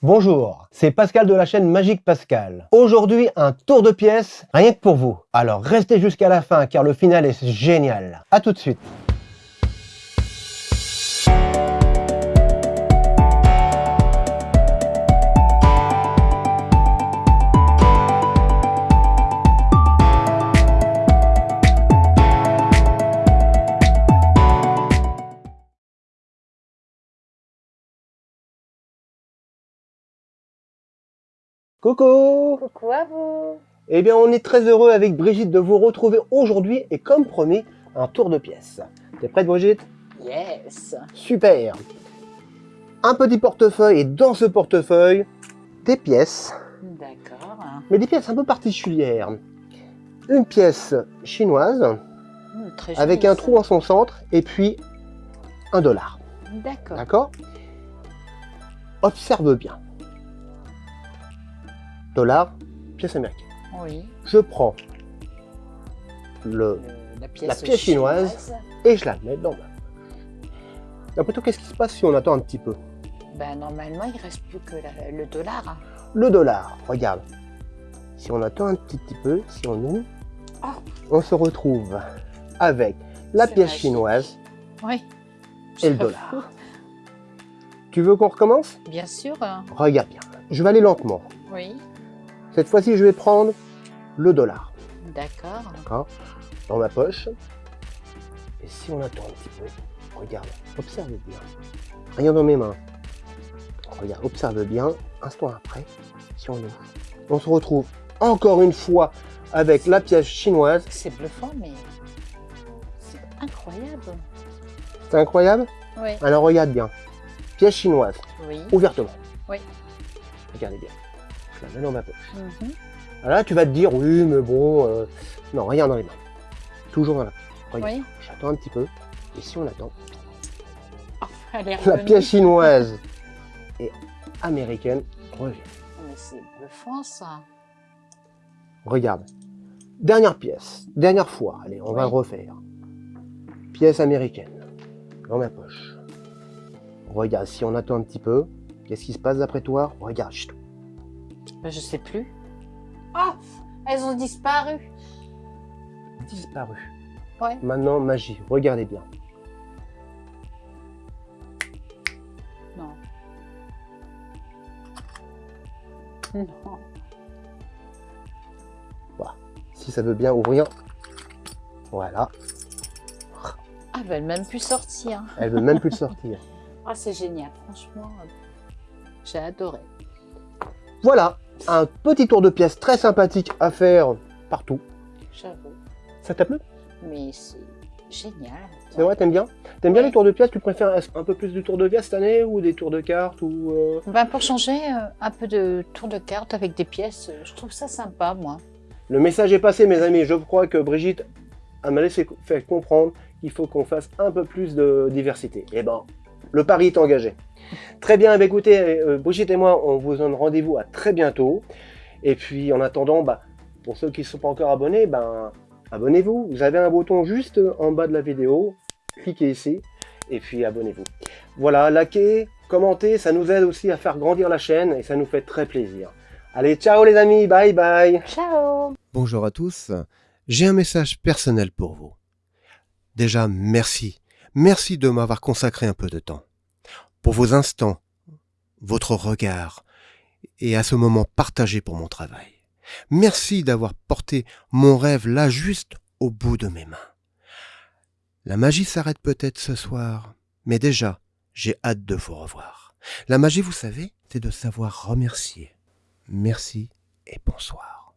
Bonjour, c'est Pascal de la chaîne Magique Pascal. Aujourd'hui, un tour de pièces rien que pour vous. Alors restez jusqu'à la fin car le final est génial. A tout de suite. Coucou Coucou à vous Eh bien, on est très heureux avec Brigitte de vous retrouver aujourd'hui et comme promis, un tour de pièces. T'es prête Brigitte? Yes Super Un petit portefeuille et dans ce portefeuille, des pièces, D'accord. mais des pièces un peu particulières. Une pièce chinoise très avec un trou en son centre et puis un dollar. D'accord. D'accord? Observe bien. Pièce américaine. Oui. Je prends le Le- la pièce, La pièce chinoise. et je la mets dans ma poche. Après tout, qu'est-ce qui se passe si on attend un petit peu? Ben, normalement, il reste plus que la- le dollar. hein. Le dollar, regarde. Si on attend un petit, petit peu, si on ouvre, Oh. on se retrouve avec la pièce magique. chinoise Oui. et le dollar. Tu veux qu'on recommence? Bien sûr. hein. Regarde bien. Je vais aller lentement. Oui. Cette fois-ci, je vais prendre le dollar. D'accord. Dans ma poche. Et si on attend un petit peu, regarde, observe bien. Rien dans mes mains. Regarde, observe bien. Instant après, si on ouvre, on se retrouve encore une fois avec la pièce chinoise. C'est bluffant, mais c'est incroyable. C'est incroyable? Oui. Alors regarde bien. Pièce chinoise, Oui. ouvertement. Oui. Regardez bien. Je la mets dans ma poche. Mhm. Là, tu vas te dire, oui, mais bon, euh, non, rien dans les mains. Toujours dans la poche. Oui. j'attends un petit peu. Et si on attend, est la pièce chinoise et américaine revient. Mais c'est bluffant, ça. Regarde. Dernière pièce. Dernière fois. Allez, on va le refaire. Pièce américaine. Dans ma poche. Regarde, si on attend un petit peu, qu'est-ce qui se passe d'après toi? Regarde, chut, je sais plus. Oh Elles ont disparu. disparu. Ouais. Maintenant, magie. Regardez bien. Non. Non. Si ça veut bien ouvrir. Voilà. Ah, ben, elle même plus sortir. Elle veut même plus le sortir. Ah, c'est génial, franchement. euh, J'ai adoré. Voilà. Un petit tour de pièce très sympathique à faire partout. J'avoue. Ça t'a plu? Mais c'est génial. C'est vrai, t'aimes bien? T'aimes bien les tours de pièces Tu préfères un peu plus du tour de pièce cette année ou des tours de cartes ou euh, Ben, pour changer euh, un peu de tour de carte avec des pièces, euh, je trouve ça sympa, moi. Le message est passé, mes amis. Je crois que Brigitte a m'a laissé faire comprendre qu'il faut qu'on fasse un peu plus de diversité. Et ben, le pari est engagé. Très bien, bien, écoutez, euh, Brigitte et moi, on vous donne rendez-vous à très bientôt. Et puis, en attendant, bah, pour ceux qui ne sont pas encore abonnés, ben, abonnez-vous. Vous avez un bouton juste en bas de la vidéo. Cliquez ici et puis abonnez-vous. Voilà, likez, commentez, ça nous aide aussi à faire grandir la chaîne et ça nous fait très plaisir. Allez, ciao les amis, bye bye Ciao Bonjour à tous, j'ai un message personnel pour vous. Déjà, merci. Merci de m'avoir consacré un peu de temps. Pour vos instants, votre regard et à ce moment partagé pour mon travail. Merci d'avoir porté mon rêve là juste au bout de mes mains. La magie s'arrête peut-être ce soir, mais déjà, j'ai hâte de vous revoir. La magie, vous savez, c'est de savoir remercier. Merci et bonsoir.